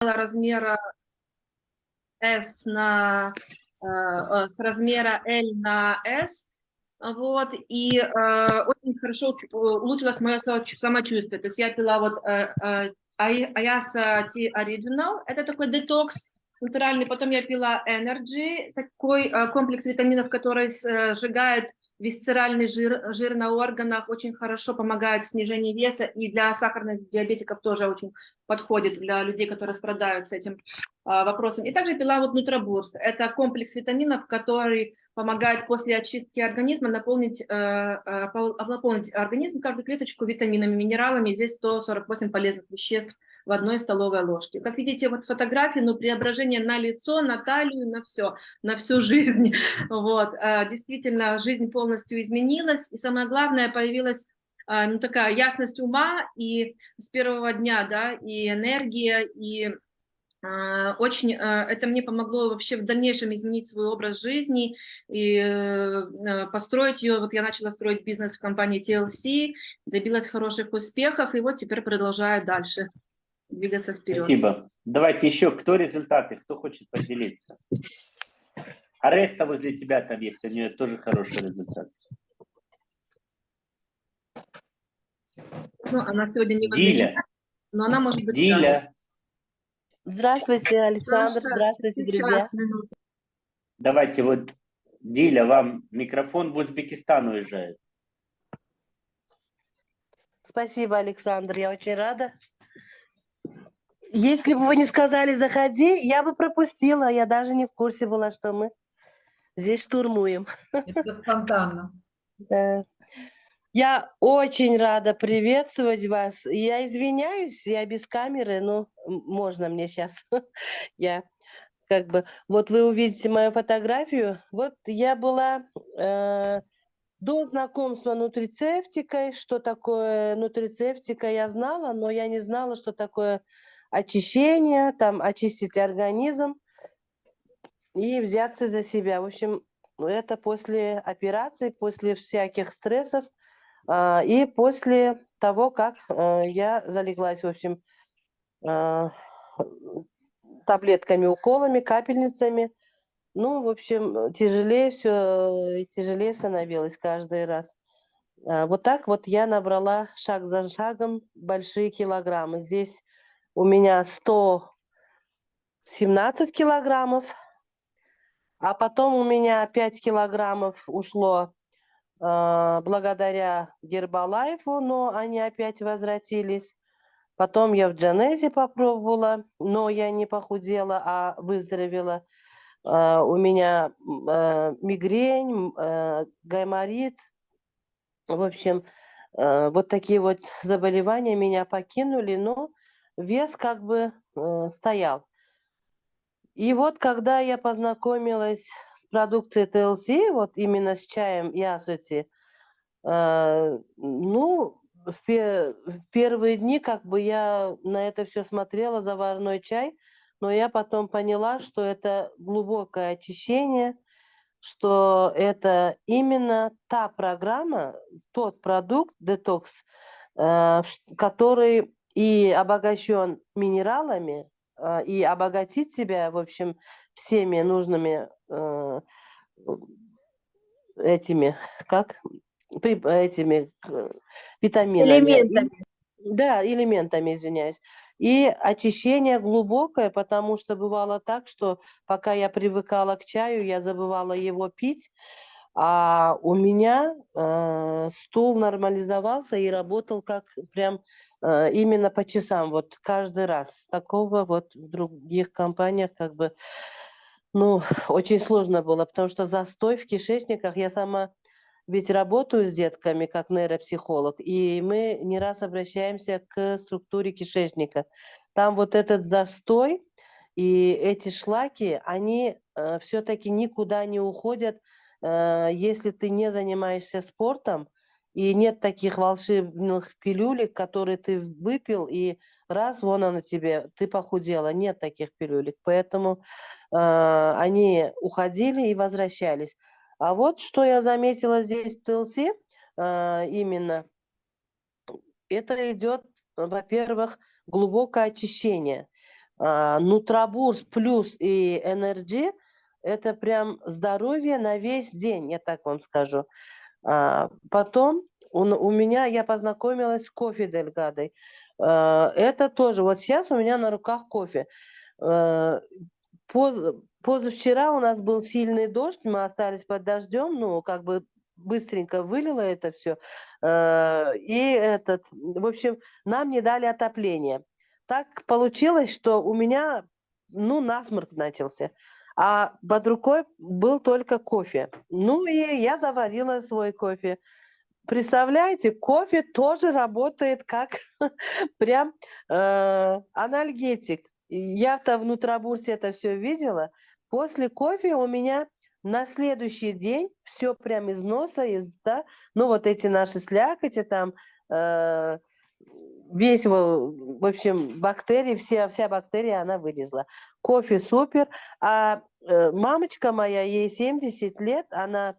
размера S на э, э, с размера L на S, вот, и э, очень хорошо улучшилось мое самочувствие, то есть я пила вот э, э, Ayasa Tea Original, это такой детокс, натуральный. Потом я пила Energy, такой э, комплекс витаминов, который э, сжигает висцеральный жир, жир на органах, очень хорошо помогает в снижении веса, и для сахарных диабетиков тоже очень подходит, для людей, которые страдают с этим э, вопросом. И также пила вот Нутробурст. Это комплекс витаминов, который помогает после очистки организма наполнить, наполнить организм, каждую клеточку витаминами, минералами. Здесь 148 полезных веществ в одной столовой ложке. Как видите, вот фотографии, ну, преображение на лицо, на талию, на все, на всю жизнь. Вот, а, действительно, жизнь полностью изменилась, и самое главное, появилась а, ну, такая ясность ума, и с первого дня, да, и энергия, и а, очень это мне помогло вообще в дальнейшем изменить свой образ жизни и э, построить ее. Вот я начала строить бизнес в компании TLC, добилась хороших успехов, и вот теперь продолжаю дальше двигаться вперед. Спасибо. Давайте еще, кто результаты, кто хочет поделиться? Ареста возле тебя там есть, у нее тоже хороший результат. Ну, она сегодня не Диля. но она может быть... Диля, Здравствуйте, Александр. Здравствуйте, друзья. давайте вот, Диля, вам микрофон в Узбекистан уезжает. Спасибо, Александр. Я очень рада. Если бы вы не сказали «заходи», я бы пропустила. Я даже не в курсе была, что мы здесь штурмуем. Это спонтанно. Да. Я очень рада приветствовать вас. Я извиняюсь, я без камеры, но можно мне сейчас. Я как бы... Вот вы увидите мою фотографию. Вот я была э, до знакомства нутрицептикой. Что такое нутрицептика, я знала, но я не знала, что такое очищение, там очистить организм и взяться за себя. В общем, это после операции, после всяких стрессов а, и после того, как а, я залеглась, в общем, а, таблетками, уколами, капельницами. Ну, в общем, тяжелее все, тяжелее становилось каждый раз. Вот так вот я набрала шаг за шагом большие килограммы. Здесь у меня 117 килограммов, а потом у меня 5 килограммов ушло э, благодаря Гербалайфу, но они опять возвратились. Потом я в Джанезе попробовала, но я не похудела, а выздоровела. Э, у меня э, мигрень, э, гайморит. В общем, э, вот такие вот заболевания меня покинули, но вес как бы э, стоял. И вот когда я познакомилась с продукцией TLC, вот именно с чаем Ясути, э, ну, в, пер в первые дни как бы я на это все смотрела, заварной чай, но я потом поняла, что это глубокое очищение, что это именно та программа, тот продукт, детокс, э, который и обогащен минералами, а, и обогатить себя, в общем, всеми нужными э, этими, как, этими витаминами. Элементами. Да, элементами, извиняюсь. И очищение глубокое, потому что бывало так, что пока я привыкала к чаю, я забывала его пить, а у меня э, стул нормализовался и работал как прям именно по часам, вот каждый раз. Такого вот в других компаниях как бы, ну, очень сложно было, потому что застой в кишечниках, я сама ведь работаю с детками как нейропсихолог, и мы не раз обращаемся к структуре кишечника. Там вот этот застой и эти шлаки, они э, все-таки никуда не уходят, Э, если ты не занимаешься спортом, и нет таких волшебных пилюлек, которые ты выпил, и раз, вон оно тебе, ты похудела. Нет таких пилюлек. Поэтому э, они уходили и возвращались. А вот что я заметила здесь в ТЛС, э, именно, это идет, во-первых, глубокое очищение. А, Нутрабурс плюс и Energy – это прям здоровье на весь день, я так вам скажу. А, Потом у, н- у меня, я познакомилась с кофе Дельгадой. А, Это тоже, вот сейчас у меня на руках кофе. Э, поз- позавчера у нас был сильный дождь, мы остались под дождем, ну, как бы быстренько вылило это все. И этот, в общем, нам не дали отопление. Так получилось, что у меня, ну, насморк начался. А под рукой был только кофе. Ну, и я заварила свой кофе. Представляете, кофе тоже работает как прям э, анальгетик. Я-то в Нутрабурсе это все видела. После кофе у меня на следующий день все прям из носа, из, да, ну вот эти наши слякоти там, э, весь, в общем, бактерии, все, вся бактерия, она вылезла. Кофе супер. А э, мамочка моя, ей 70 лет, она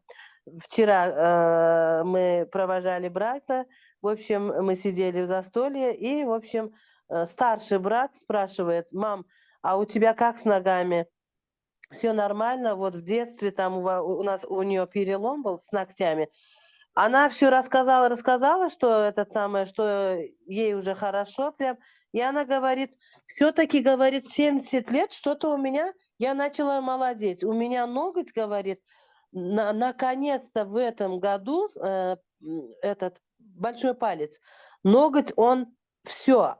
вчера э, мы провожали брата, в общем, мы сидели в застолье, и, в общем, э, старший брат спрашивает, мам, а у тебя как с ногами? Все нормально, вот в детстве там у, у нас у нее перелом был с ногтями. Она все рассказала, рассказала, что это самое, что ей уже хорошо прям. И она говорит, все-таки, говорит, 70 лет, что-то у меня, я начала молодеть. У меня ноготь, говорит, на- наконец-то в этом году э, этот большой палец, ноготь, он все,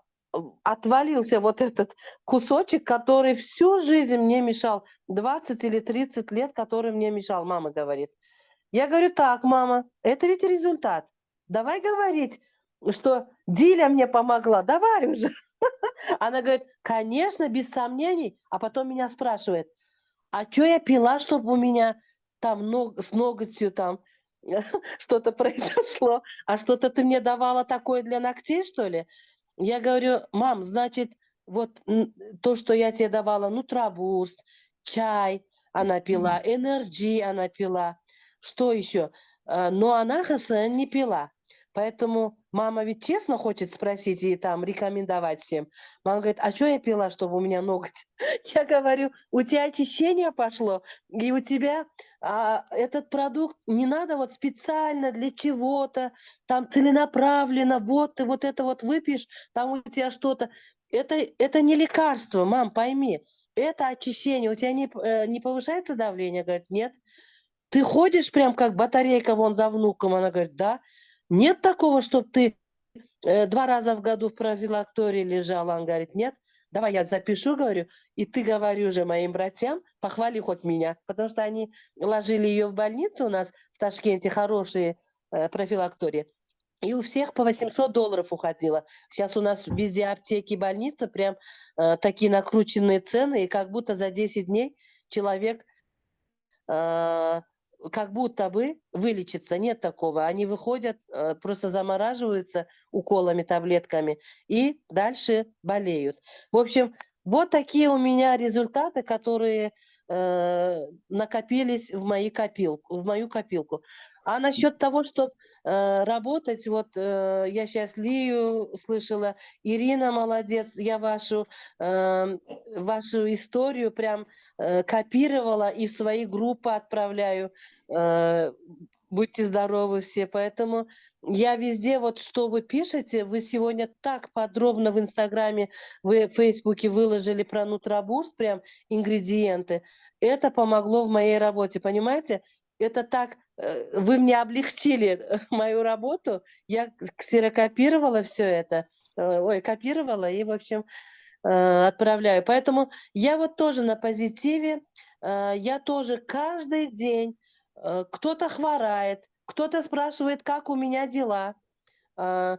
отвалился вот этот кусочек, который всю жизнь мне мешал, 20 или 30 лет, который мне мешал, мама говорит. Я говорю, так, мама, это ведь результат. Давай говорить, что Диля мне помогла, давай уже. Она говорит, конечно, без сомнений. А потом меня спрашивает, а что я пила, чтобы у меня там ног- с ноготью там что-то произошло? А что-то ты мне давала такое для ногтей, что ли? Я говорю, мам, значит, вот то, что я тебе давала, нутрабурст, чай она пила, энерджи она пила, что еще? Э, Но она ХСН не пила. Поэтому мама ведь честно хочет спросить и там рекомендовать всем. Мама говорит, а что я пила, чтобы у меня ноготь? Я говорю, у тебя очищение пошло, и у тебя а, этот продукт не надо вот специально для чего-то, там целенаправленно, вот ты вот это вот выпьешь, там у тебя что-то. Это, это не лекарство, мам, пойми. Это очищение. У тебя не, э, не повышается давление? Говорит, нет. Ты ходишь прям как батарейка вон за внуком? Она говорит, да. Нет такого, чтобы ты э, два раза в году в профилактории лежала? Он говорит, нет. Давай я запишу, говорю, и ты говори уже моим братьям, похвали хоть меня, потому что они ложили ее в больницу у нас в Ташкенте, хорошие э, профилактории. И у всех по 800 долларов уходило. Сейчас у нас везде аптеки, больницы, прям э, такие накрученные цены, и как будто за 10 дней человек э, как будто бы вылечится. Нет такого. Они выходят, э, просто замораживаются уколами, таблетками, и дальше болеют. В общем, вот такие у меня результаты, которые э, накопились в, мои копилку, в мою копилку. А насчет того, чтобы работать, вот э, я сейчас Лию слышала, Ирина молодец, я вашу, э, вашу историю прям э, копировала и в свои группы отправляю. Э, будьте здоровы все, поэтому я везде, вот что вы пишете, вы сегодня так подробно в Инстаграме, в Фейсбуке выложили про Нутрабурс, прям ингредиенты. Это помогло в моей работе, понимаете? Это так, э, вы мне облегчили мою работу, я ксерокопировала все это, э, ой, копировала и, в общем, э, отправляю. Поэтому я вот тоже на позитиве, э, я тоже каждый день, э, кто-то хворает, кто-то спрашивает, как у меня дела, а,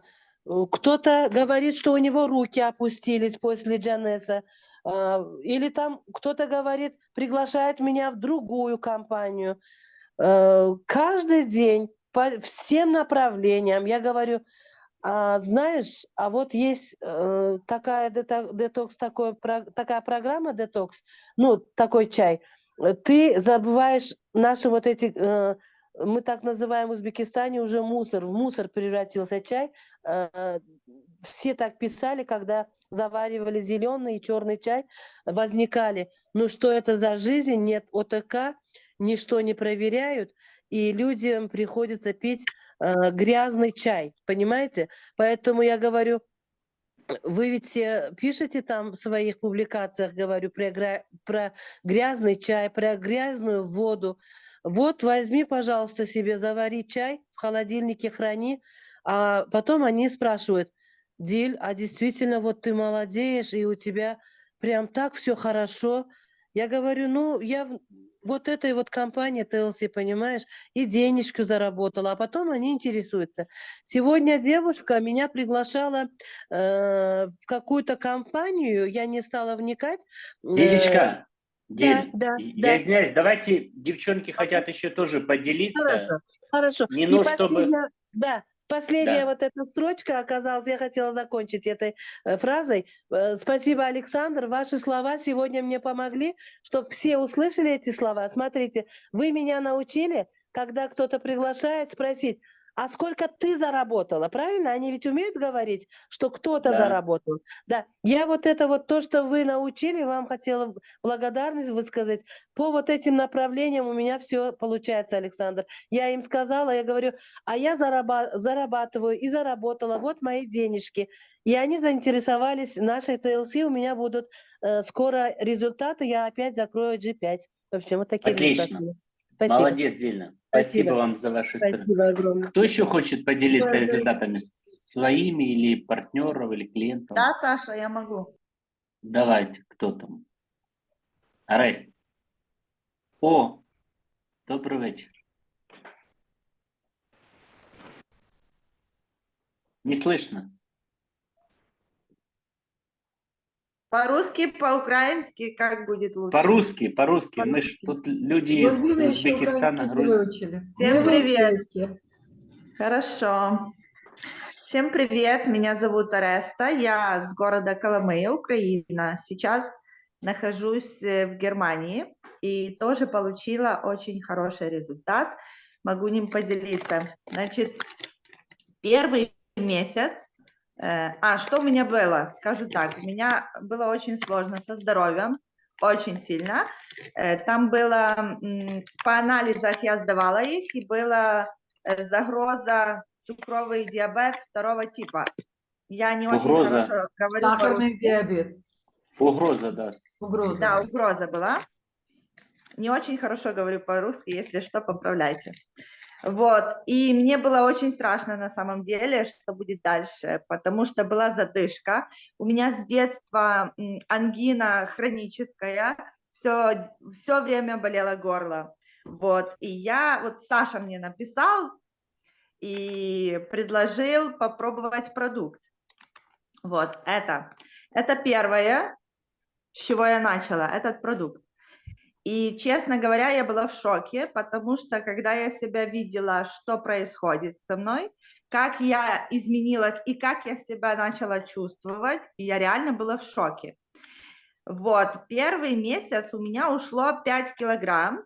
кто-то говорит, что у него руки опустились после Джанеса, а, или там кто-то говорит, приглашает меня в другую компанию. Э, Каждый день по всем направлениям я говорю, а, знаешь, а вот есть э, такая дето- детокс, такой, такая программа детокс, ну, такой чай. Ты забываешь наши вот эти, э, мы так называем в Узбекистане уже мусор, в мусор превратился чай. Э, Все так писали, когда заваривали зеленый и черный чай, возникали, ну что это за жизнь, нет ОТК, ничто не проверяют, и людям приходится пить э, грязный чай, понимаете? Поэтому я говорю, вы ведь все пишете там в своих публикациях, говорю, про, про грязный чай, про грязную воду. Вот возьми, пожалуйста, себе, завари чай, в холодильнике храни, а потом они спрашивают, Диль, а действительно вот ты молодеешь, и у тебя прям так все хорошо. Я говорю, ну, я вот этой вот компании TLC, понимаешь, и денежку заработала, а потом они интересуются. Сегодня девушка меня приглашала э, в какую-то компанию, я не стала вникать. э, Дилечка, да, да, я да. извиняюсь, давайте, девчонки хотят еще тоже поделиться. Хорошо, хорошо. Не ну, чтобы- да, последняя Да. вот эта строчка оказалась, я хотела закончить этой э, фразой. Э, Спасибо, Александр, ваши слова сегодня мне помогли, чтобы все услышали эти слова. Смотрите, вы меня научили, когда кто-то приглашает, спросить, а сколько ты заработала, правильно? Они ведь умеют говорить, что кто-то Да. заработал. Да, я вот это вот то, что вы научили, вам хотела благодарность высказать. По вот этим направлениям у меня все получается, Александр. Я им сказала, я говорю, а я зараба- зарабатываю и заработала, вот мои денежки. И они заинтересовались нашей TLC, у меня будут э, скоро результаты, я опять закрою G5. В общем, вот такие Отлично. результаты. Спасибо. Молодец, Дильна. Спасибо. Спасибо. вам за ваши Спасибо огромное. Кто еще хочет поделиться Ой, результатами? Своими или партнеров, или клиентов? Да, Саша, я могу. Давайте, кто там? Арест. О, добрый вечер. Не слышно. По-русски, по-украински, как будет лучше? По-русски, по-русски. Мы ж тут люди из Грузины еще Узбекистана, Грузии. Всем Мы привет. Хорошо. Всем привет, меня зовут Ареста, я с города Коломыя, Украина. Сейчас нахожусь э, в Германии и тоже получила очень хороший результат. Могу ним поделиться. Значит, первый месяц, а что у меня было? Скажу так, у меня было очень сложно со здоровьем, очень сильно. Э, Там было, по анализах я сдавала их, и была э, загроза цукровый диабет второго типа. Я не очень Угроза. хорошо говорю Сахарный диабет. Угроза, да. Угроза. Да, угроза была. Не очень хорошо говорю по-русски, если что, поправляйте. Вот, и мне было очень страшно на самом деле, что будет дальше, потому что была задышка. У меня с детства ангина хроническая, все, все время болело горло. Вот, и я, вот Саша мне написал и предложил попробовать продукт. Вот, это, это первое, с чего я начала, этот продукт. И, честно говоря, я была в шоке, потому что, когда я себя видела, что происходит со мной, как я изменилась и как я себя начала чувствовать, я реально была в шоке. Вот, первый месяц у меня ушло 5 килограмм,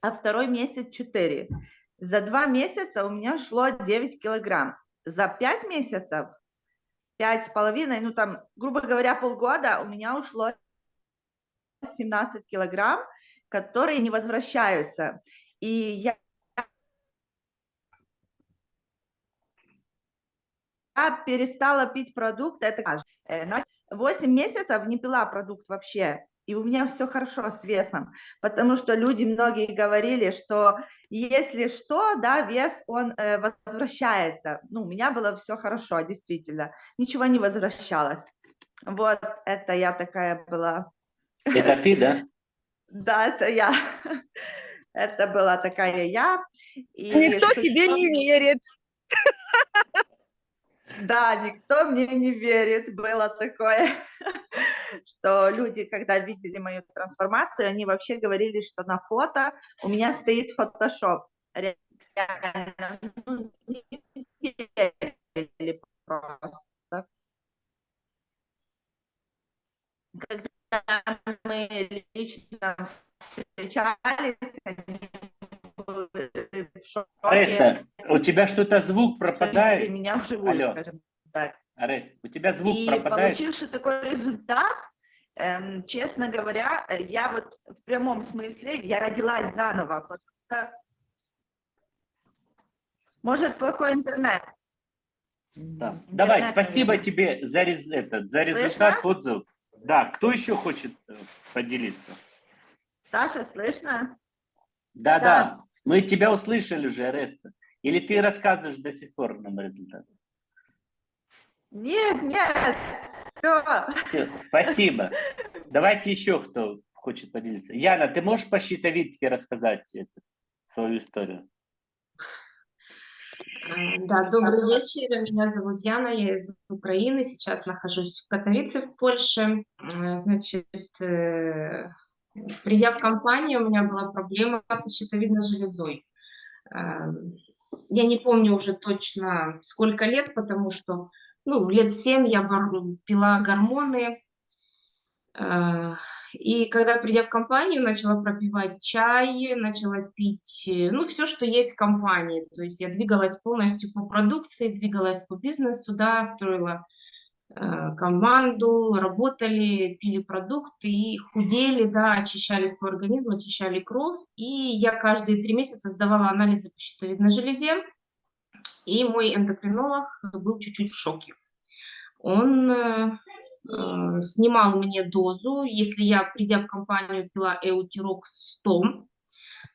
а второй месяц 4. За два месяца у меня шло 9 килограмм. За 5 месяцев, пять с половиной, ну там, грубо говоря, полгода у меня ушло 17 килограмм, которые не возвращаются. И я я перестала пить продукт, это кажется. Э, на 8 месяцев не пила продукт вообще, и у меня все хорошо с весом, потому что люди многие говорили, что если что, да, вес, он э, возвращается. Ну, у меня было все хорошо, действительно, ничего не возвращалось. Вот, это я такая была. Это ты, да? Да, это я. Это была такая я. И Никто что- тебе не верит. Да, никто мне не верит. Было такое, что люди, когда видели мою трансформацию, они вообще говорили, что на фото у меня стоит фотошоп. Реально, ну, не верили просто. Когда мы лично встречались, они были в шоке. Ареста, у тебя что-то звук пропадает? меня вживую, Алло. скажем так. Арест, У тебя звук и пропадает. получивший такой результат, эм, честно говоря, я вот в прямом смысле, я родилась заново, может плохой интернет. Да. Давай, спасибо наверное. тебе за, рез- этот, за Слышно? результат отзыв. Да, кто еще хочет э, поделиться? Саша, слышно? Да, да, Да. мы тебя услышали уже, Ареста. Или ты рассказываешь до сих пор нам результат? Нет, нет, все. Все, спасибо. Давайте еще кто хочет поделиться. Яна, ты можешь по щитовидке рассказать эту, свою историю? Э, Да, добрый вечер. Меня зовут Яна, я из Украины. Сейчас нахожусь в Катовице, в Польше. Э, Значит, э, придя в компанию, у меня была проблема со щитовидной железой. Я не помню уже точно сколько лет, потому что, ну, лет семь я гор- пила гормоны. Э, И когда, придя в компанию, начала пропивать чай, начала пить, э, ну, все, что есть в компании. То есть я двигалась полностью по продукции, двигалась по бизнесу, да, строила э, команду, работали, пили продукты и худели, да, очищали свой организм, очищали кровь. И я каждые три месяца сдавала анализы по щитовидной железе, и мой эндокринолог был чуть-чуть в шоке. Он э, снимал мне дозу. Если я, придя в компанию, пила Эутирокс 100,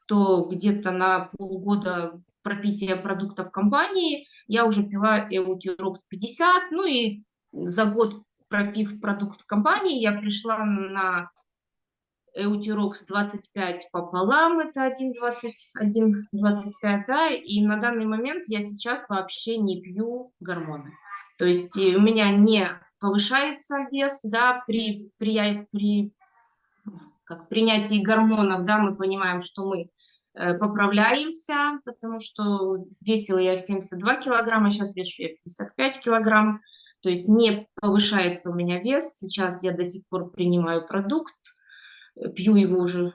то где-то на полгода пропития продуктов компании я уже пила Эутирокс 50. Ну и за год пропив продукт компании, я пришла на Эутирокс 25 пополам, это 1,20, 1,25, да, и на данный момент я сейчас вообще не пью гормоны. То есть э, у меня не повышается вес, да, при, при, при как, принятии гормонов, да, мы понимаем, что мы э, поправляемся, потому что весила я 72 килограмма, сейчас вешу я 55 килограмм, то есть не повышается у меня вес, сейчас я до сих пор принимаю продукт, пью его уже,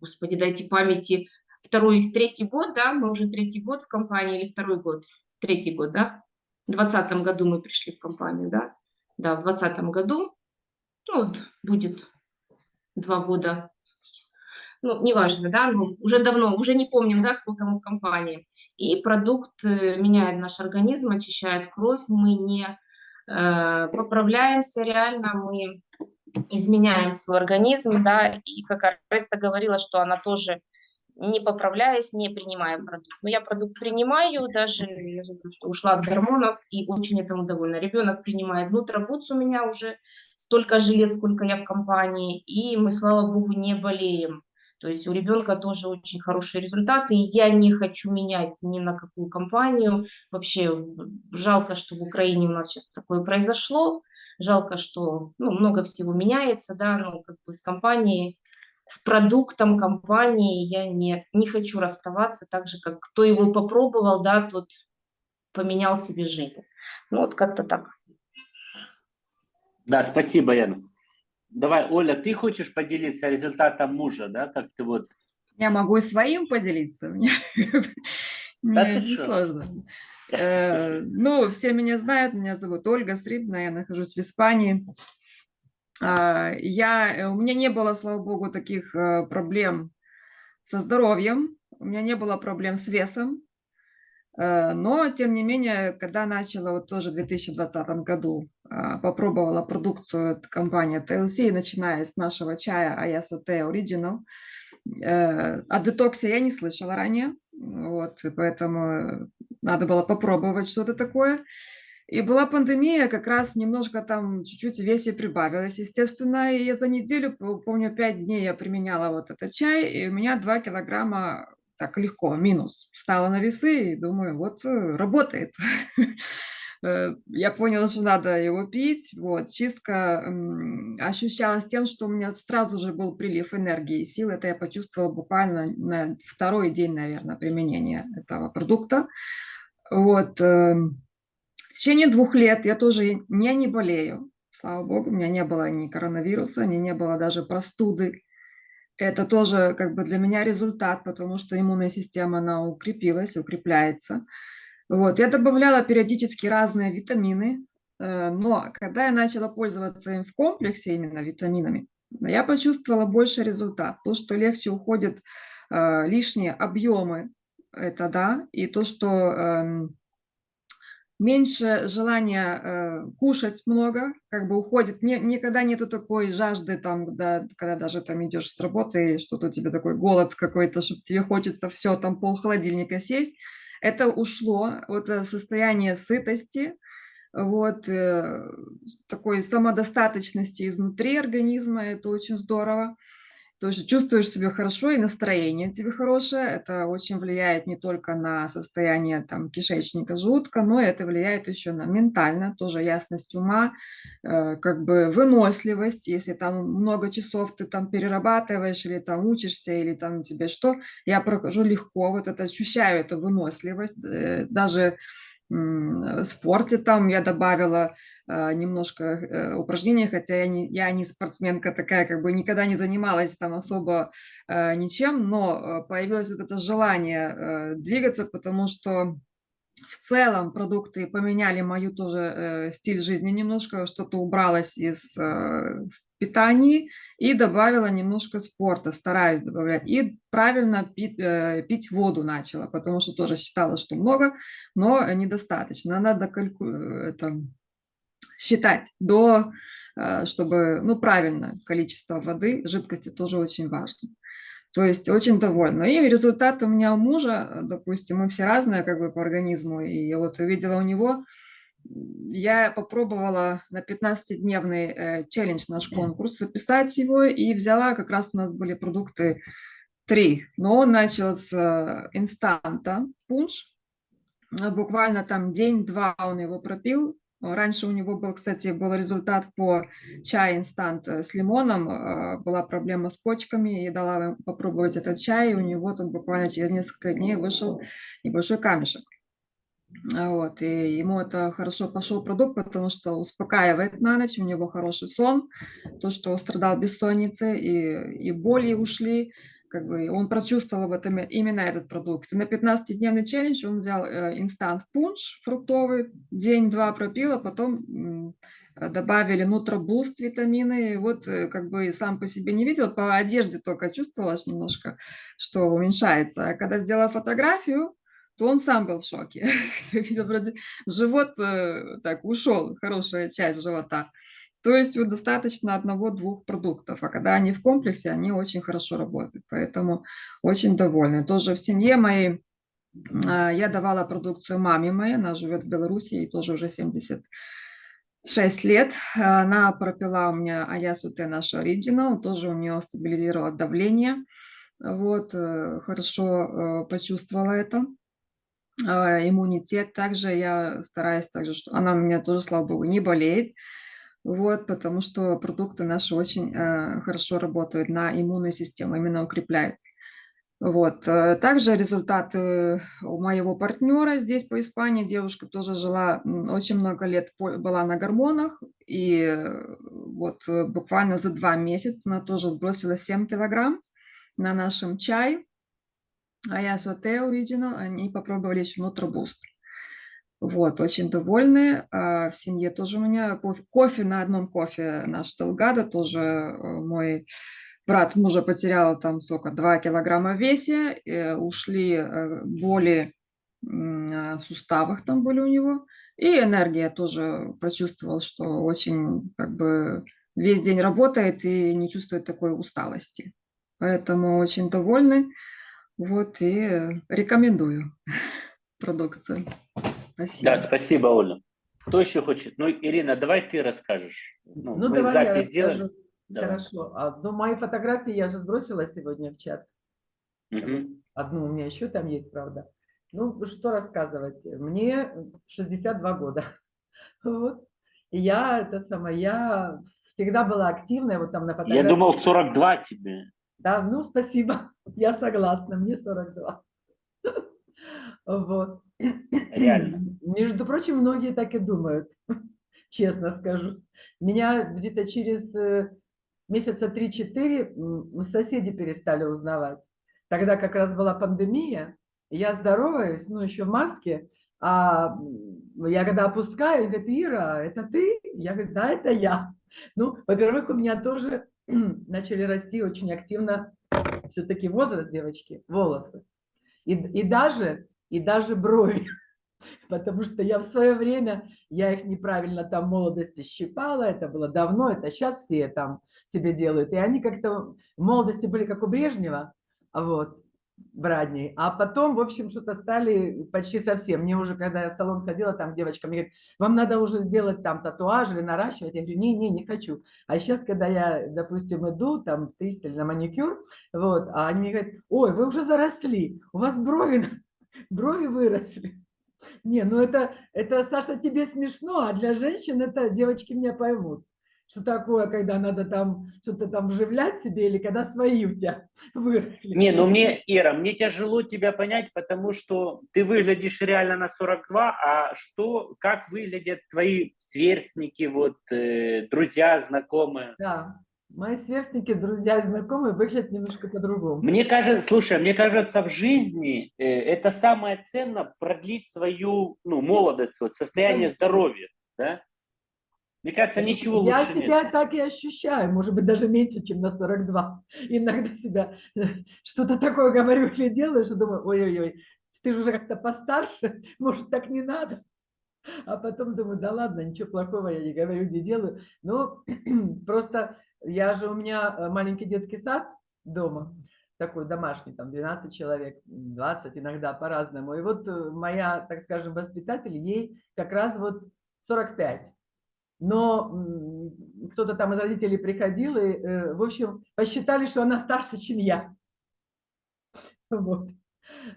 господи, дайте памяти, второй, третий год, да, мы уже третий год в компании или второй год, третий год, да, в двадцатом году мы пришли в компанию, да, да, в двадцатом году, ну, вот будет два года, ну, неважно, да, ну, уже давно, уже не помним, да, сколько мы в компании. И продукт э, меняет наш организм, очищает кровь, мы не э, поправляемся реально, мы изменяем свой организм, да, и как Ареста говорила, что она тоже не поправляясь, не принимая продукт. Но я продукт принимаю, даже я же ушла от гормонов и очень этому довольна. Ребенок принимает нутробутс у меня уже столько же лет, сколько я в компании, и мы, слава богу, не болеем. То есть у ребенка тоже очень хорошие результаты, и я не хочу менять ни на какую компанию. Вообще жалко, что в Украине у нас сейчас такое произошло, жалко, что ну, много всего меняется, да, ну, как бы с компанией с продуктом компании я не, не хочу расставаться, так же, как кто его попробовал, да, тот поменял себе жизнь. Ну, вот как-то так. Да, спасибо, Яна. Давай, Оля, ты хочешь поделиться результатом мужа, да, как ты вот... Я могу и своим поделиться. Мне не сложно. Э, Ну, все меня знают, меня зовут Ольга Срибна, я нахожусь в Испании. А, Я, э, у меня не было, слава богу, таких э, проблем со здоровьем, у меня не было проблем с весом, Э, но, тем не менее, когда начала вот тоже в 2020 году, а, попробовала продукцию от компании TLC, начиная с нашего чая Ayasote Original, о детоксе я не слышала ранее, вот, поэтому надо было попробовать что-то такое. И была пандемия, как раз немножко там чуть-чуть весе прибавилось, естественно, и я за неделю, помню, 5 дней я применяла вот этот чай, и у меня 2 килограмма так легко, минус, встала на весы и думаю, вот э, работает. Э, Я поняла, что надо его пить. Вот, чистка ощущалась тем, что у меня сразу же был прилив энергии и сил. Это я почувствовала буквально на второй день, наверное, применения этого продукта. Вот. В течение двух лет я тоже не, не болею. Слава богу, у меня не было ни коронавируса, меня не было даже простуды. Это тоже как бы для меня результат, потому что иммунная система, она укрепилась, укрепляется. Вот, я добавляла периодически разные витамины, Э, Но когда я начала пользоваться им в комплексе, именно витаминами, я почувствовала больше результат. То, что легче уходят э, лишние объемы, это да, и то, что эм, меньше желания э, кушать много, как бы уходит, не, никогда нету такой жажды, там, когда, когда даже там идешь с работы, и что-то у тебя такой голод какой-то, чтобы тебе хочется все, там пол холодильника съесть. Это ушло, вот это состояние сытости, вот, э, такой самодостаточности изнутри организма, это очень здорово. То есть чувствуешь себя хорошо и настроение у тебя хорошее. Это очень влияет не только на состояние там, кишечника, желудка, но это влияет еще на ментально, тоже ясность ума, э, как бы выносливость. Если там много часов ты там перерабатываешь или там учишься, или там тебе что, я прохожу легко, вот это ощущаю эту выносливость. Э, даже спорте там я добавила а, немножко э, упражнений, хотя я не, я не спортсменка такая, как бы никогда не занималась там особо э, ничем, но э, появилось вот это желание двигаться, потому что в целом продукты поменяли мою тоже стиль жизни немножко, что-то убралось из питании и добавила немножко спорта, стараюсь добавлять. И правильно пить, пить воду начала, потому что тоже считала, что много, но недостаточно. Надо кальку... это, считать до, э, чтобы, ну, правильно количество воды, жидкости тоже очень важно. То есть очень довольна. И результат у меня у мужа, допустим, мы все разные как бы по организму, и я вот увидела у него, я попробовала на 15-дневный э, челлендж наш конкурс записать его, и взяла, как раз у нас были продукты три, но он начал с э, инстанта, пунш, буквально там день-два он его пропил, Раньше у него был, кстати, был результат по чай инстант э, с лимоном. Э, была проблема с почками, и дала попробовать этот чай, и у него там буквально через несколько дней вышел небольшой камешек. А вот, и ему это хорошо пошел продукт, потому что успокаивает на ночь, у него хороший сон, то, что страдал бессонницей, и, и боли ушли, как бы он прочувствовал в этом именно этот продукт. На 15-дневный челлендж он взял э, инстант пунш фруктовый, день-два пропил, а потом добавили нутробуст витамины. И вот э, как бы сам по себе не видел, по одежде только чувствовала немножко, что уменьшается. А когда сделала фотографию, то он сам был в шоке. Живот э, так ушел, хорошая часть живота. То есть вот достаточно одного-двух продуктов, а когда они в комплексе, они очень хорошо работают. Поэтому очень довольна. Тоже в семье моей а, я давала продукцию маме моей, она живет в Беларуси, ей тоже уже 76 лет. Она пропила у меня Аясуте наш оригинал, тоже у нее стабилизировало давление. Вот, э, хорошо э, почувствовала это иммунитет. Также я стараюсь, также, что она у меня тоже, слава богу, не болеет. Вот, потому что продукты наши очень э, хорошо работают на иммунную систему, именно укрепляют. Вот. э, Также результаты у моего партнера здесь по Испании. Девушка тоже жила очень много лет, была на гормонах. И э, вот э, буквально за два месяца она тоже сбросила 7 килограмм на нашем чай. А я Соте Original, они попробовали еще Нутробуст. Вот, очень довольны. А, В семье тоже у меня кофе, на одном кофе наш Делгадо, тоже э, мой брат мужа потерял там сколько, 2 килограмма в весе, ушли э, боли а, в суставах там были у него, и энергия тоже прочувствовал, что очень как бы весь день работает и не чувствует такой усталости. Поэтому очень довольны. Вот и рекомендую продукцию. Спасибо. Да, спасибо, Оля. Кто еще хочет? Ну, Ирина, давай ты расскажешь. Ну, Ну, давай я запись сделаем. расскажу. Давай. Хорошо. А, ну, мои фотографии я же сбросила сегодня в чат. Мгм. Одну у меня еще там есть, правда. Ну, что рассказывать? Мне 62 года. Вот. И я, это самое, я всегда была активная, вот там на Я фотографии. думал, 42 тебе. Да, ну, спасибо. Я согласна, мне 42. Вот. Реально. Между прочим, многие так и думают, честно скажу. Меня где-то через э, месяца 3-4 м, соседи перестали узнавать. Тогда как раз была пандемия, я здороваюсь, ну, еще в маске, А я когда опускаю, говорит, Ира, это ты? Я говорю, да, это я. Ну, во-первых, у меня тоже начали расти очень активно все-таки возраст девочки, волосы. И, и даже, и даже брови. Потому что я в свое время, я их неправильно там молодости щипала, это было давно, это сейчас все там себе делают. И они как-то в молодости были как у Брежнева, вот, брадней. А потом, в общем, что-то стали почти совсем. Мне уже, когда я в салон ходила, там девочка мне говорит, вам надо уже сделать там татуаж или наращивать. Я говорю, не-не, не хочу. А сейчас, когда я, допустим, иду там или на маникюр, вот, а они говорят, ой, вы уже заросли, у вас брови, брови выросли. Не, ну это, это, Саша, тебе смешно, а для женщин это девочки меня поймут. Что такое, когда надо там что-то там вживлять себе, или когда свои у тебя выросли. Не, ну мне, Ира, мне тяжело тебя понять, потому что ты выглядишь реально на 42, а что, как выглядят твои сверстники, вот, э, друзья, знакомые? Да, мои сверстники, друзья знакомые выглядят немножко по-другому. Мне кажется, слушай, мне кажется, в жизни э, это самое ценное продлить свою ну, молодость, вот, состояние здоровья. Да? Мне кажется, ничего Я лучше себя нет. так и ощущаю, может быть, даже меньше, чем на 42. Иногда себя что-то такое говорю или делаю, что думаю, ой-ой-ой, ты же уже как-то постарше, может, так не надо. А потом думаю, да ладно, ничего плохого я не говорю, не делаю. Ну, просто я же, у меня э, маленький детский сад дома, такой домашний, там 12 человек, 20 иногда по-разному. И вот э, моя, так скажем, воспитатель, ей как раз вот 45 но кто-то там из родителей приходил и, э, в общем, посчитали, что она старше, чем я. Вот.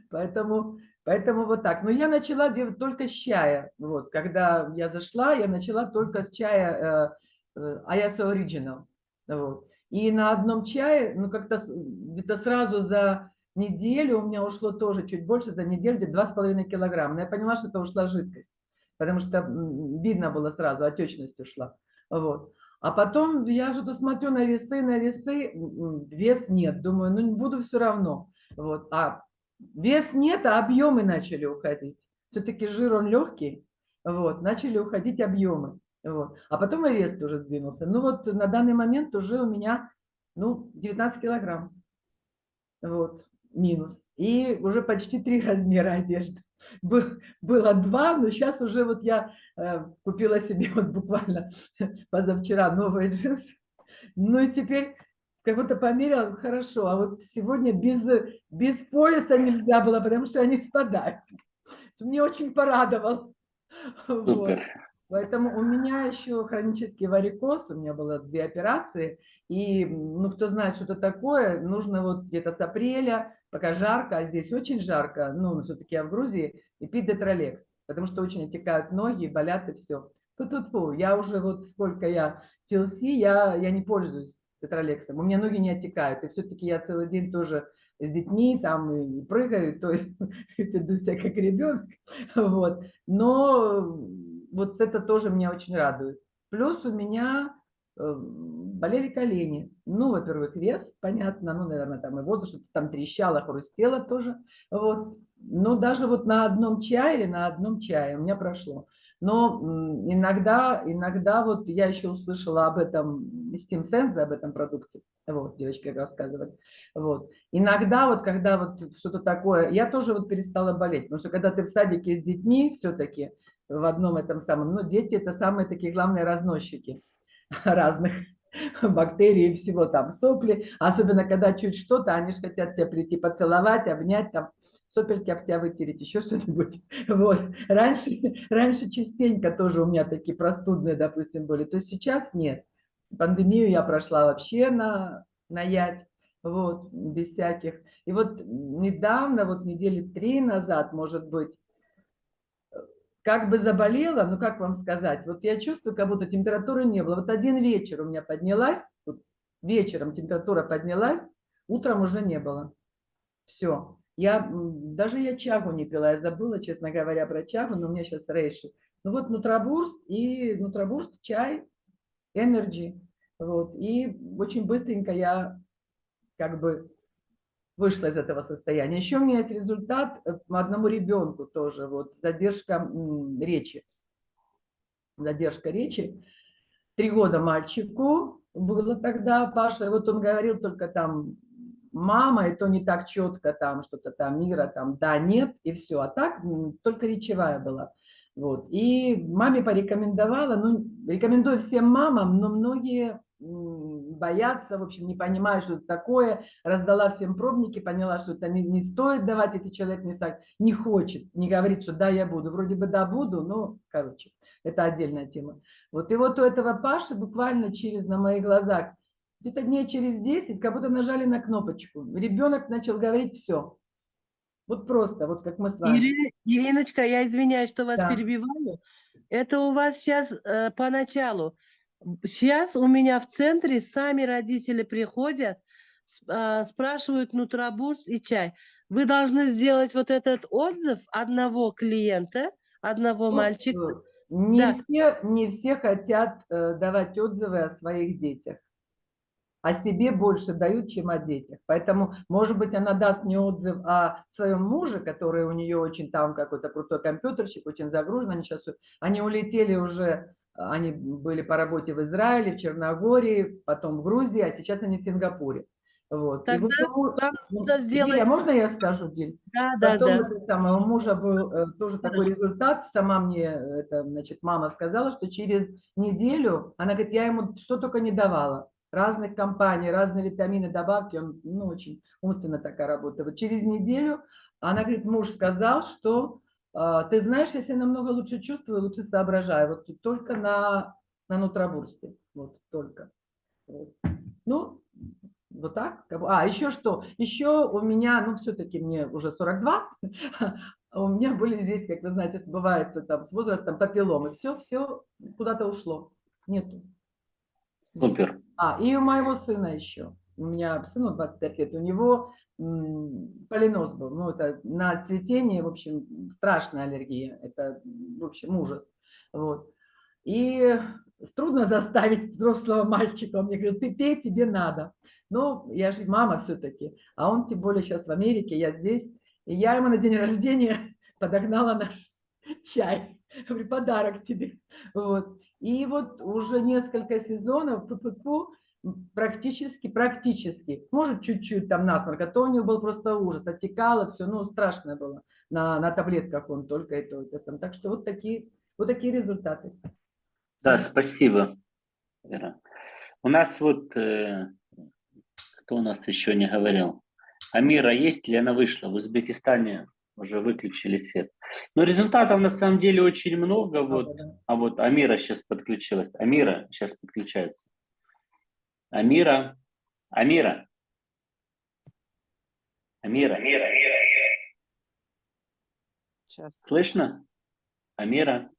Поэтому, поэтому вот так. Но я начала делать только с чая. Вот. Когда я зашла, я начала только с чая э, э, Ayaso Original. Вот. И на одном чае, ну как-то где-то сразу за неделю, у меня ушло тоже чуть больше, за неделю где-то 2,5 килограмма. Но я поняла, что это ушла жидкость потому что видно было сразу, отечность ушла. Вот. А потом я что-то смотрю на весы, на весы, вес нет. Думаю, ну не буду все равно. Вот. А вес нет, а объемы начали уходить. Все-таки жир он легкий. Вот. Начали уходить объемы. Вот. А потом и вес тоже сдвинулся. Ну вот на данный момент уже у меня ну, 19 килограмм. Вот. Минус. И уже почти три размера одежды. Был- было два, но сейчас уже вот я э, купила себе вот буквально позавчера новые джинсы. Ну и теперь как будто померила, хорошо, а вот сегодня без, без пояса нельзя было, потому что они спадают. Мне очень порадовал. Вот. Поэтому у меня еще хронический варикоз, у меня было две операции, и, ну, кто знает, что это такое, нужно вот где-то с апреля, пока жарко, а здесь очень жарко, ну, все-таки я в Грузии, и пить детролекс, потому что очень отекают ноги, болят и все. Фу-фу-фу, я уже вот сколько я TLC, я, я не пользуюсь тетралексом, у меня ноги не отекают, и все-таки я целый день тоже с детьми там и прыгаю, то есть веду себя как ребенок, вот. Но вот это тоже меня очень радует. Плюс у меня э, болели колени. Ну, во-первых, вес, понятно, ну, наверное, там и возраст, что-то там трещало, хрустело тоже. Вот. Но даже вот на одном чае, на одном чае у меня прошло. Но иногда, иногда вот я еще услышала об этом из Team Sense, об этом продукте. Вот, девочка как рассказывает. Вот. Иногда вот, когда вот что-то такое, я тоже вот перестала болеть, потому что когда ты в садике с детьми все-таки, в одном этом самом, ну, дети это самые такие главные разносчики разных бактерий и всего там, сопли, особенно когда чуть что-то, они же хотят тебя прийти поцеловать, обнять, там, сопельки об тебя вытереть, еще что-нибудь. Вот. Раньше, раньше частенько тоже у меня такие простудные, допустим, были, то сейчас нет. Пандемию я прошла вообще на, на ять, вот, без всяких. И вот недавно, вот недели три назад, может быть, как бы заболела, ну как вам сказать, вот я чувствую, как будто температуры не было. Вот один вечер у меня поднялась, вот вечером температура поднялась, утром уже не было. Все. Я, даже я чагу не пила, я забыла, честно говоря, про чагу, но у меня сейчас рейши. Ну вот нутробурст и нутробурст, чай, energy. Вот. И очень быстренько я как бы вышла из этого состояния. Еще у меня есть результат э, одному ребенку тоже, вот задержка речи. Задержка речи. Три года мальчику было тогда, Паша, вот он говорил только там мама, и то не так четко там что-то там, мира там, да, нет, и все. А так только речевая была. Вот. И маме порекомендовала, ну, рекомендую всем мамам, но многие боятся, в общем, не понимают, что это такое. Раздала всем пробники, поняла, что это не, не стоит давать, если человек не, сак- не хочет, не говорит, что да, я буду. Вроде бы да, буду, но, короче, это отдельная тема. Вот и вот у этого Паши буквально через, на моих глазах, где-то дней через 10, как будто нажали на кнопочку. Ребенок начал говорить все. Вот просто, вот как мы с вами. Ирина- Ириночка, я извиняюсь, что вас Да. перебиваю. Это у вас сейчас поначалу. Сейчас у меня в центре сами родители приходят, а, спрашивают нутробурс и чай. Вы должны сделать вот этот отзыв одного клиента, одного мальчика. э, Не, Да. все, не все хотят э, давать отзывы о своих детях. О себе больше дают, чем о детях. Поэтому, может быть, она даст мне отзыв о своем муже, который у нее очень там какой-то крутой компьютерщик, очень загружен. Они сейчас они улетели уже, они были по работе в Израиле, в Черногории, потом в Грузии, а сейчас они в Сингапуре. Вот. Вот Тогда ну, нужно Диля, сделать... можно я скажу, Диль? Да, да, Потом да. это самое, у мужа был э, тоже такой результат. Сама мне, э, это, значит, мама сказала, что через неделю, она говорит, я ему что только не давала. Разных компаний, разные витамины, добавки, он, ну, очень умственно такая работа. Вот через неделю она говорит, муж сказал, что ты знаешь, я себя намного лучше чувствую, лучше соображаю. Вот только на, на нутробурсте. Вот только. Вот. Ну, вот так. А, еще что? Еще у меня, ну, все-таки мне уже 42, а у меня были здесь, как вы знаете, сбывается там с возрастом папилломы. Все, все куда-то ушло. Нету. Супер. А, и у моего сына еще. У меня сыну 25 лет, у него полинос был. Ну, это на цветение, в общем, страшная аллергия. Это, в общем, ужас. Вот. И трудно заставить взрослого мальчика. Он мне говорит, ты пей, тебе надо. Ну, я же мама все-таки. А он тем более сейчас в Америке, я здесь. И я ему на день рождения подогнала наш чай. Говорю, подарок тебе. Вот. И вот уже несколько сезонов фу-фу-фу, практически, практически, может чуть-чуть там насморк, а то у него был просто ужас, отекало все, ну страшно было. На, на таблетках он только и то, и то сам. Так что вот такие, вот такие результаты. Да, спасибо, Вера. У нас вот, э, кто у нас еще не говорил? Амира есть ли она вышла? В Узбекистане уже выключили свет. Но результатов на самом деле очень много. Вот. А вот Амира сейчас подключилась. Амира сейчас подключается. Амира. Амира. Амира. Амира. Сейчас. Слышно? Амира.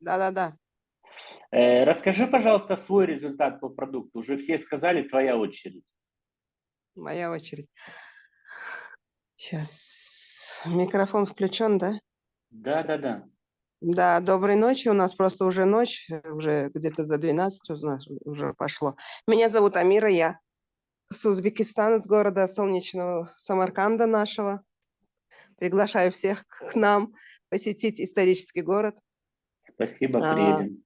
Да-да-да. Э, расскажи, пожалуйста, свой результат по продукту. Уже все сказали, твоя очередь. Моя очередь. Сейчас. Микрофон включен, да? Да, да, доброй ночи. У нас просто уже ночь, уже где-то за 12 у нас уже пошло. Меня зовут Амира, я с Узбекистана, с города солнечного Самарканда нашего. Приглашаю всех к нам посетить исторический город. Спасибо, А, приедем.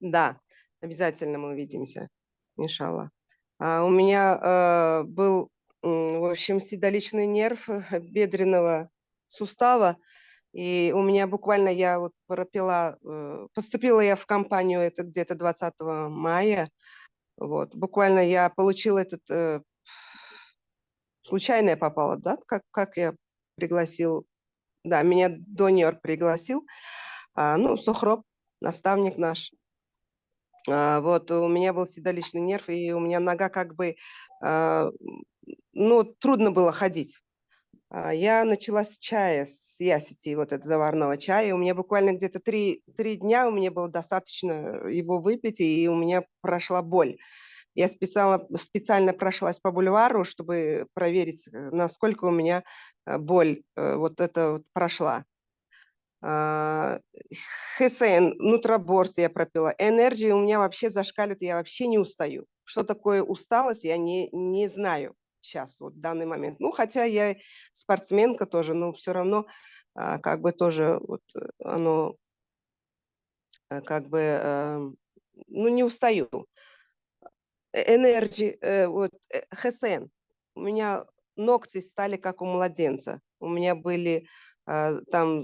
Да, обязательно мы увидимся, иншаллах. А, у меня э, был, в общем, седалищный нерв э, бедренного сустава, и у меня буквально я вот пропила, э, поступила я в компанию это где-то 20 мая, вот, буквально я получила этот, э, случайно я попала, да, как, как я пригласил, да, меня донер пригласил, а, ну, Сухроб, наставник наш, а, вот у меня был седалищный нерв, и у меня нога как бы, а, ну, трудно было ходить. А, Я начала с чая, с ясити, вот этого заварного чая. У меня буквально где-то три, три дня у меня было достаточно его выпить, и у меня прошла боль. Я специально, специально прошлась по бульвару, чтобы проверить, э, насколько у меня э, боль э, вот это вот прошла. А, Хесен, нутроборст я пропила. Энергия у меня вообще зашкаливает, я вообще не устаю. Что такое усталость, я не, не знаю, сейчас, вот в данный момент. Ну, хотя я спортсменка тоже, но все равно а, как бы тоже вот э, оно э, как бы, эм, ну, не устаю. Energy, э, вот, э, HSN. У меня ногти стали как у младенца. У меня были а, там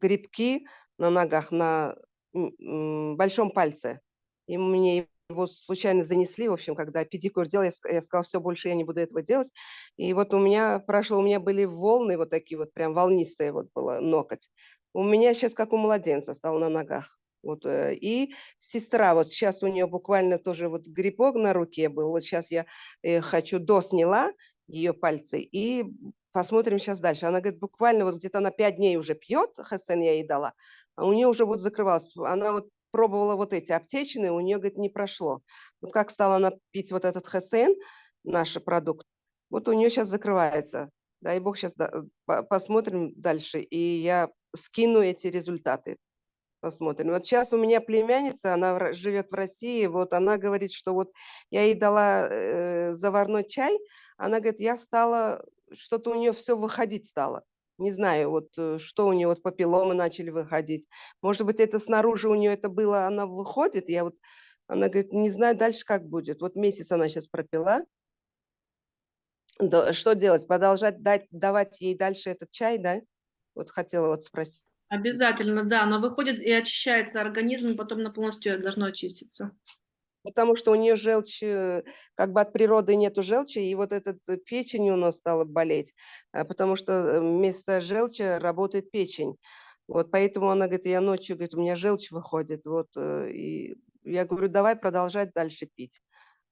грибки на ногах, на большом пальце. И мне его случайно занесли, в общем, когда педикюр делал, я, я сказала, все, больше я не буду этого делать. И вот у меня прошло, у меня были волны вот такие вот, прям волнистые вот было ноготь. У меня сейчас как у младенца стал на ногах. Вот, э, и сестра, вот сейчас у нее буквально тоже вот грибок на руке был. Вот сейчас я э, хочу до сняла ее пальцы и посмотрим сейчас дальше. Она говорит, буквально вот где-то на пять дней уже пьет, Хасен я ей дала, а у нее уже вот закрывалось. Она вот пробовала вот эти аптечные, у нее, говорит, не прошло. Вот как стала она пить вот этот Хасен, наш продукт, вот у нее сейчас закрывается. Дай бог сейчас посмотрим дальше, и я скину эти результаты. Посмотрим. Вот сейчас у меня племянница, она живет в России, вот она говорит, что вот я ей дала э, заварной чай, она говорит, я стала, что-то у нее все выходить стало. Не знаю, вот э, что у нее, вот папилломы начали выходить. Может быть, это снаружи у нее это было, она выходит, я вот, она говорит, не знаю дальше, как будет. Вот месяц она сейчас пропила. Что делать? Продолжать дать, давать ей дальше этот чай, да? Вот хотела вот спросить. Обязательно, да, но выходит и очищается организм, потом на полностью должно очиститься. Потому что у нее желчь, э, как бы от природы нету желчи, и вот этот э, печень у нас стала болеть, а, потому что э, вместо желчи работает печень. Вот поэтому она говорит, я ночью, говорит, у меня желчь выходит. Вот, э, и я говорю, давай продолжать дальше пить.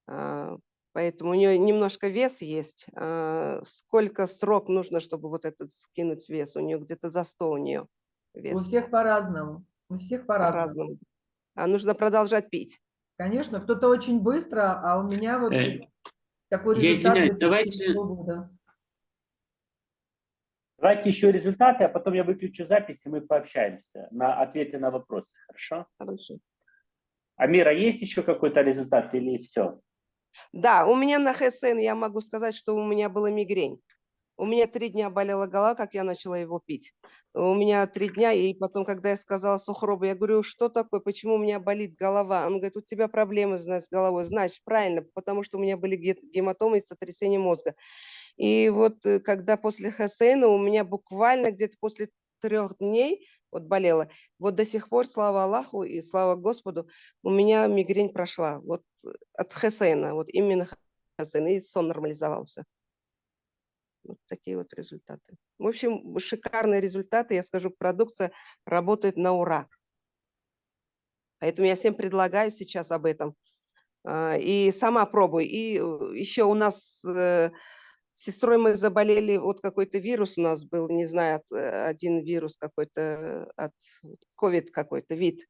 А, Поэтому у нее немножко вес есть. А, Сколько срок нужно, чтобы вот этот скинуть вес? У нее где-то за 100 у нее У вес. всех по-разному. У всех по-разному. По-разному. А нужно продолжать пить. Конечно, кто-то очень быстро, а у меня вот Э, такой я результат извиняюсь, давайте-. Давайте еще результаты, а потом я выключу запись, и мы пообщаемся на ответы на вопросы, хорошо? Хорошо. Амира, есть еще какой-то результат или все? Да, у меня на ХСН я могу сказать, что у меня была мигрень. У меня три дня болела голова, как я начала его пить. У меня три дня, и потом, когда я сказала Сухробу, я говорю, что такое, почему у меня болит голова? Он говорит, у тебя проблемы с головой. Значит, правильно, потому что у меня были ге- гематомы и сотрясение мозга. И вот э, когда после ХСН у меня буквально где-то после трех дней вот болела, вот до сих пор, слава Аллаху и слава Господу, у меня мигрень прошла. Вот э, от ХСН, вот именно ХСН, и сон нормализовался. Вот такие вот результаты. В общем, шикарные результаты. Я скажу, продукция работает на ура. Поэтому я всем предлагаю сейчас об этом. А, И сама пробуй. И еще у нас э, с сестрой мы заболели, вот какой-то вирус у нас был, не знаю, э, один вирус какой-то, от ковид какой-то вид.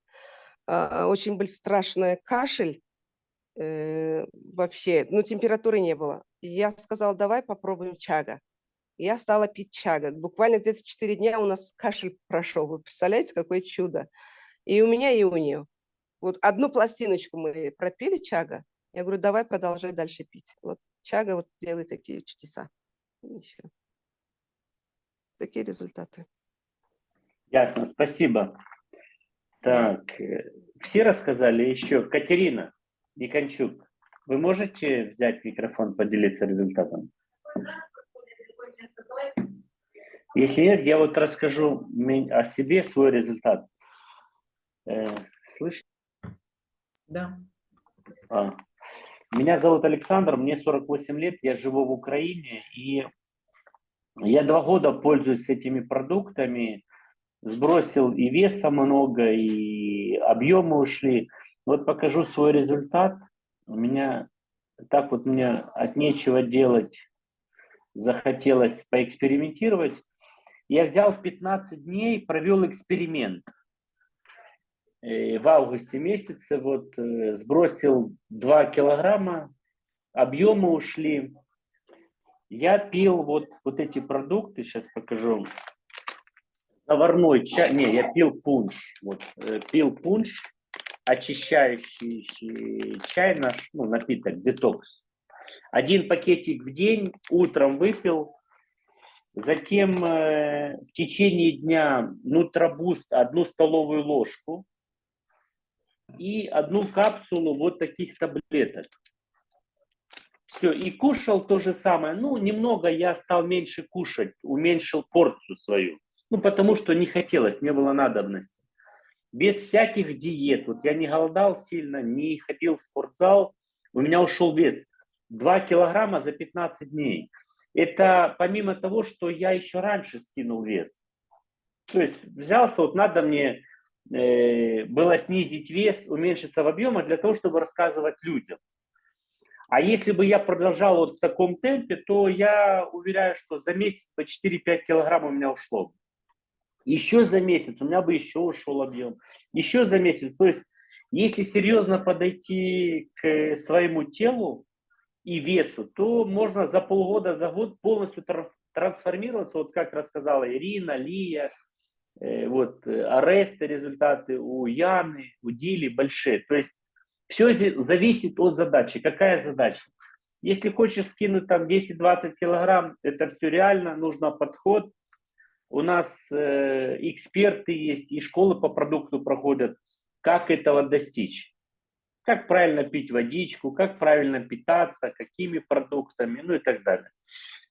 А, Очень был страшный кашель э, вообще, ну, температуры не было. Я сказала, давай попробуем чага. Я стала пить чага. Буквально где-то 4 дня у нас кашель прошел. Вы представляете, какое чудо. И у меня, и у нее. Вот одну пластиночку мы пропили чага. Я говорю, давай продолжай дальше пить. Вот чага вот делает такие чудеса. Ничего. Такие результаты. Ясно, спасибо. Так, э, все рассказали еще. Катерина Никончук, вы можете взять микрофон, поделиться результатом? Если нет, я вот расскажу о себе, свой результат. Э, Слышите? Да. А. Меня зовут Александр, мне 48 лет, я живу в Украине, и я два года пользуюсь этими продуктами, сбросил и веса много, и объемы ушли. Вот покажу свой результат. У меня так вот мне от нечего делать захотелось поэкспериментировать. Я взял 15 дней, провел эксперимент. Э, В августе месяце вот э, сбросил 2 килограмма, объемы ушли. Я пил вот, вот эти продукты, сейчас покажу. Заварной чай, не, я пил пунш. Вот, э, пил пунш, очищающий чай наш, ну, напиток, детокс. Один пакетик в день, утром выпил, затем э, в течение дня нутробуст одну столовую ложку и одну капсулу вот таких таблеток. Все, и кушал то же самое. Ну, немного я стал меньше кушать, уменьшил порцию свою. Ну, потому что не хотелось, не было надобности. Без всяких диет. Вот я не голодал сильно, не ходил в спортзал. У меня ушел вес 2 килограмма за 15 дней. Это помимо того, что я еще раньше скинул вес. То есть взялся, вот надо мне э, было снизить вес, уменьшиться в объеме для того, чтобы рассказывать людям. А если бы я продолжал вот в таком темпе, то я уверяю, что за месяц по 4-5 килограмм у меня ушло. Еще за месяц у меня бы еще ушел объем. Еще за месяц. То есть, если серьезно подойти к своему телу и весу, то можно за полгода, за год полностью трансформироваться, вот как рассказала Ирина, Лия, э, вот э, Ареста результаты у Яны, у Дили большие. То есть все зависит от задачи. Какая задача? Если хочешь скинуть там 10-20 килограмм, это все реально, нужно подход. У нас э, эксперты есть и школы по продукту проходят. Как этого достичь? Как правильно пить водичку, как правильно питаться, какими продуктами, ну и так далее.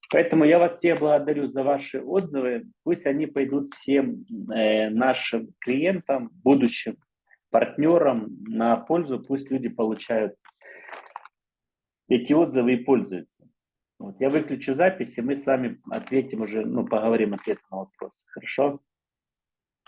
Поэтому я вас всех благодарю за ваши отзывы. Пусть они пойдут всем э, нашим клиентам, будущим партнерам на пользу, пусть люди получают эти отзывы и пользуются. Вот, я выключу запись, и мы с вами ответим уже, ну, поговорим ответ на вопрос. Хорошо?